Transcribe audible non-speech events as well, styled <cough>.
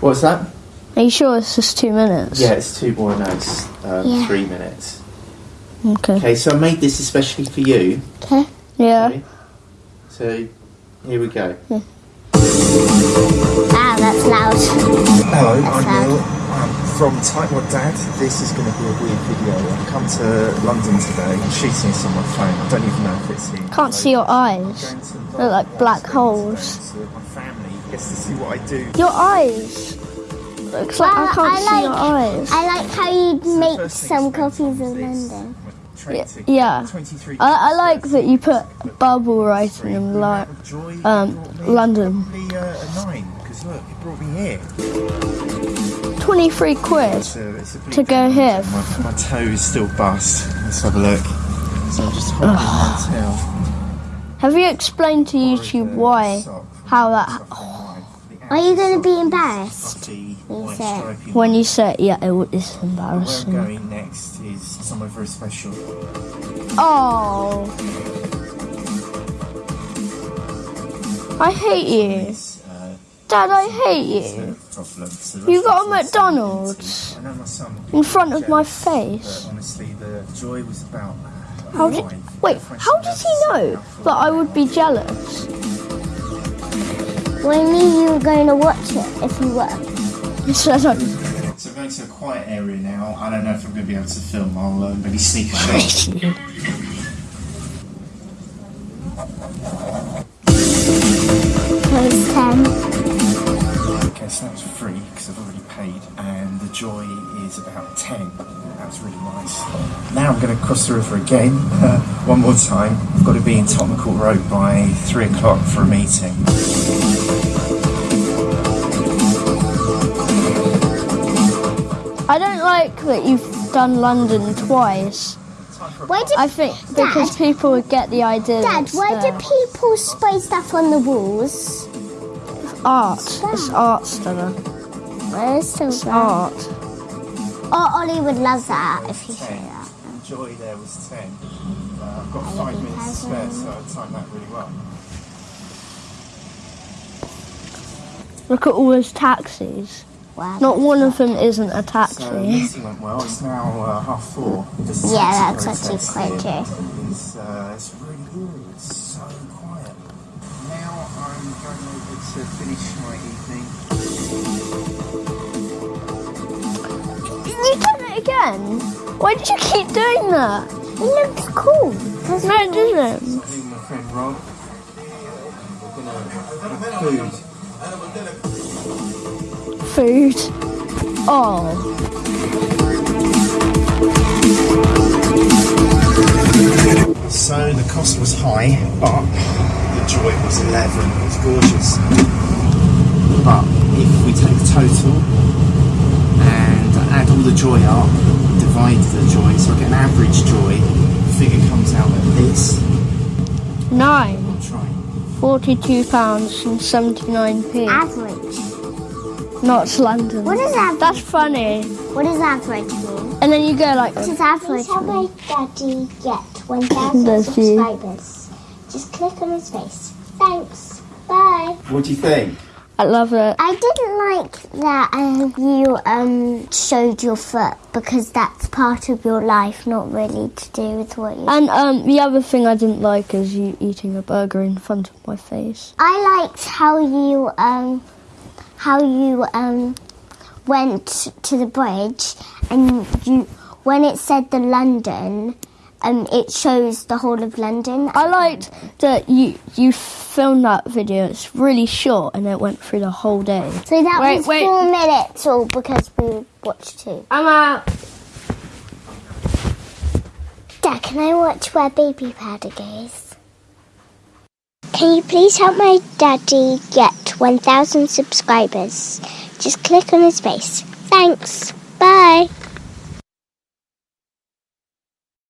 What's that? Are you sure it's just two minutes? Yeah, it's two more. notes. um, Yeah. three minutes. Okay. Okay, so I made this especially for you. Okay. Yeah. Okay? So here we go. Ah, that's loud. Hello, That's I'm Neil. I'm from Tightwad Dad. This is going to be a weird video. I've come to London today. I'm shooting this on my phone. I don't even know if it's here. Can't see your eyes. They're like black holes. So gets to see what I do. Your eyes. Looks like I can't I see like- your eyes. I like how you make some copies of. London. Yeah, yeah. 23 I, I like that you put bubble writing in like um, London. Probably uh, nine look, it brought me here. 23 quid. It's a, it's a To go here. My, my toe is still bust. Let's have a look. So I'm just holding my tail. Have you explained to YouTube why, how that, Are you going to be embarrassed? When you said, yeah, it was it's Where I'm embarrassing. going next is somewhere very special. Oh, I hate you. Dad, I hate you. a problem. So You got a what I'm saying. McDonald's I know my son will be in front of my face. Honestly, the joy was about. How did, wait, how did he know that I would be jealous? We knew you were going to watch it if you were. So I don't- So we're going to a quiet area now. I don't know if I'm going to be able to film. I'll uh, maybe sneak a shot. Okay, so that was free because I've already paid, and the joy is about 10. That was really nice. Now I'm going to cross the river again, uh, one more time. I've got to be in Tottenham Court Road by 3 o'clock for a meeting. I don't like that you've done London twice. Why do, I think because people would get the idea. that Dad, it's why do people spray stuff on the walls? art? It's art, Stella. Well, it's It's art. Oh, Ollie would love that if you say that. Joy there was 10. Uh, I've got five minutes to spare, so I timed that really well. Look at all those taxis. Wow. Not one of them isn't a So taxi. the meeting went well. It's now uh, half four. Just Yeah, taxi that's actually protest quite here. true. It's, uh, it's really good. It's so quiet. Now I'm going over to finish my evening. You done it again? Why did you keep doing that? It looks cool. Doesn't No, it? it doesn't. I'm my friend Rob. We're gonna food. Food. Oh. So the cost was high, but the joy was 11. It was gorgeous. But if we take the total and add all the joy up, divide the joy, so I get an average joy, the figure comes out at this. Nine. I'm. Forty-two pounds and seventy-nine p. Average. Not London. What is average? That's funny. What does average mean? And then you go like, What does average Please help mean? my daddy get 1,000 <laughs> subscribers. Just click on his face. Thanks. Bye. What do you think? I love it. I didn't like that um, you um, showed your foot because that's part of your life, not really to do with what you. And um, the other thing I didn't like is you eating a burger in front of my face. I liked how you um, how you um, went to the bridge and you when it said the London, um, it shows the whole of London. I liked that you you filmed that video. It's really short and it went through the whole day. So that Wait, was wait. four minutes, all because we watched two. I'm out. Dad, can I watch where Baby Powder goes? Can you please help my daddy get 1,000 subscribers? Just click on his face. Thanks. Bye.